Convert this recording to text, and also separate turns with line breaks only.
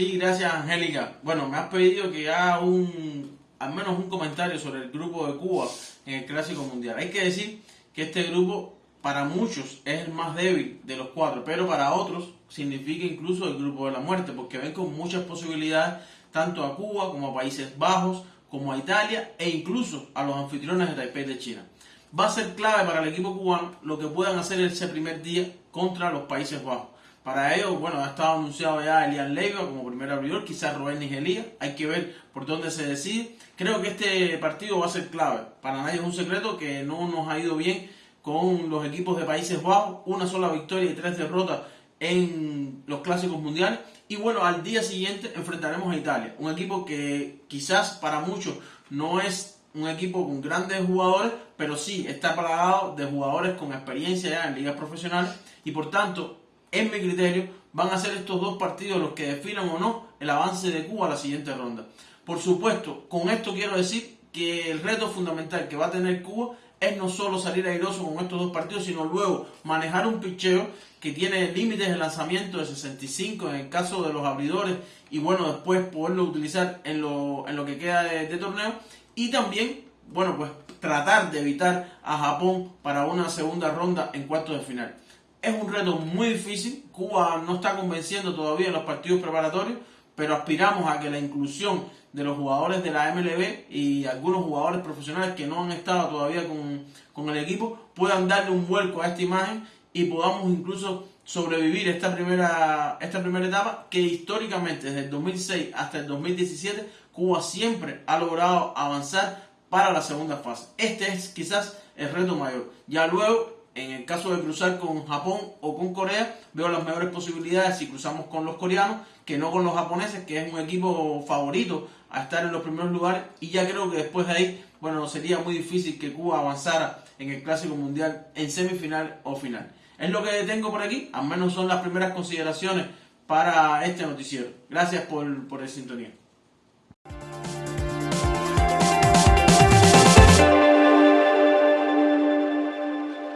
Sí, gracias Angélica. Bueno, me has pedido que haga un, al menos un comentario sobre el grupo de Cuba en el Clásico Mundial. Hay que decir que este grupo para muchos es el más débil de los cuatro, pero para otros significa incluso el grupo de la muerte, porque ven con muchas posibilidades tanto a Cuba como a Países Bajos, como a Italia e incluso a los anfitriones de Taipei de China. Va a ser clave para el equipo cubano lo que puedan hacer ese primer día contra los Países Bajos. Para ello, bueno, ha estado anunciado ya Elian Leiva como primer abridor, quizás Rubén Nigelía, hay que ver por dónde se decide. Creo que este partido va a ser clave. Para nadie es un secreto que no nos ha ido bien con los equipos de Países Bajos, una sola victoria y tres derrotas en los clásicos mundiales. Y bueno, al día siguiente enfrentaremos a Italia, un equipo que quizás para muchos no es un equipo con grandes jugadores, pero sí está plagado de jugadores con experiencia ya en ligas profesionales y por tanto en mi criterio, van a ser estos dos partidos los que definan o no el avance de Cuba a la siguiente ronda. Por supuesto, con esto quiero decir que el reto fundamental que va a tener Cuba es no solo salir airoso con estos dos partidos, sino luego manejar un picheo que tiene límites de lanzamiento de 65 en el caso de los abridores y bueno, después poderlo utilizar en lo, en lo que queda de, de torneo y también, bueno, pues tratar de evitar a Japón para una segunda ronda en cuartos de final. Es un reto muy difícil. Cuba no está convenciendo todavía en los partidos preparatorios, pero aspiramos a que la inclusión de los jugadores de la MLB y algunos jugadores profesionales que no han estado todavía con, con el equipo puedan darle un vuelco a esta imagen y podamos incluso sobrevivir esta primera, esta primera etapa que históricamente desde el 2006 hasta el 2017 Cuba siempre ha logrado avanzar para la segunda fase. Este es quizás el reto mayor. Ya luego en el caso de cruzar con Japón o con Corea, veo las mejores posibilidades si cruzamos con los coreanos que no con los japoneses, que es un equipo favorito a estar en los primeros lugares. Y ya creo que después de ahí, bueno, sería muy difícil que Cuba avanzara en el Clásico Mundial en semifinal o final. Es lo que tengo por aquí, al menos son las primeras consideraciones para este noticiero. Gracias por, por el sintonía.